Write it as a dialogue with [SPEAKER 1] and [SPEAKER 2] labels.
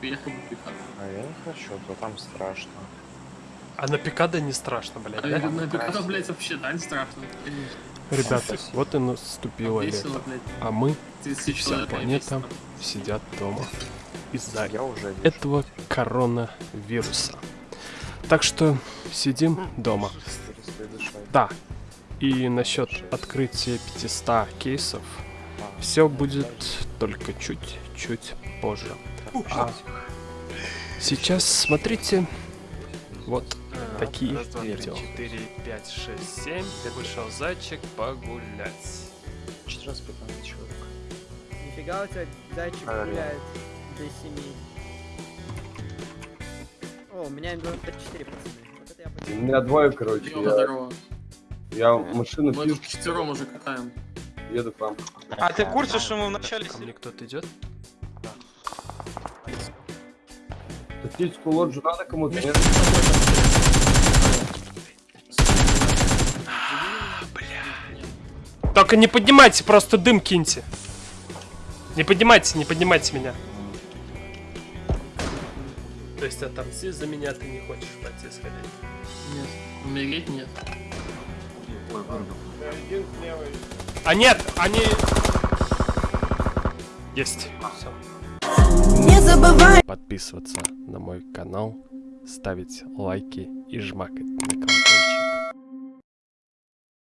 [SPEAKER 1] поехал бы пикап.
[SPEAKER 2] А я не хочу, то там страшно.
[SPEAKER 3] А на пикада не страшно, блядь,
[SPEAKER 1] А
[SPEAKER 3] да?
[SPEAKER 1] на пикап, блядь, вообще, да, не страшно.
[SPEAKER 3] Ребята,
[SPEAKER 2] Спасибо.
[SPEAKER 3] вот и наступило
[SPEAKER 1] Весело,
[SPEAKER 3] лето.
[SPEAKER 1] блядь.
[SPEAKER 3] А мы,
[SPEAKER 1] 30
[SPEAKER 3] вся планета, сидят дома. Из-за этого коронавируса. Так что сидим дома. Да. И насчет открытия 500 кейсов все будет только чуть-чуть позже. А сейчас смотрите вот такие
[SPEAKER 4] Раз, два, три,
[SPEAKER 3] видео.
[SPEAKER 4] 4, 5, 6, 7. Вышел зайчик погулять.
[SPEAKER 2] Четыре раз пятнадцать человек.
[SPEAKER 5] Нифига у тебя зайчик
[SPEAKER 2] А,
[SPEAKER 5] гуляет до 7. О, у меня М24, пацаны. Вот это я
[SPEAKER 6] У меня двое, короче. Я,
[SPEAKER 1] здорово.
[SPEAKER 6] я машину
[SPEAKER 1] Мы
[SPEAKER 6] пью,
[SPEAKER 1] тут четвером уже катаем.
[SPEAKER 6] Еду к вам.
[SPEAKER 7] А ты в курсе, что мы в начале
[SPEAKER 3] Ко мне кто-то идет?
[SPEAKER 6] Тактическую лоджию надо кому-то? Нет?
[SPEAKER 3] Только не поднимайте, просто дым киньте. Не поднимайте, не поднимайте меня. То есть отомсти за меня ты не хочешь пойти сходить?
[SPEAKER 1] Нет. Умереть нет.
[SPEAKER 3] А нет, они... Есть. Всё.
[SPEAKER 8] Не забывай
[SPEAKER 3] Подписываться на мой канал, ставить лайки и жмакать на колокольчик.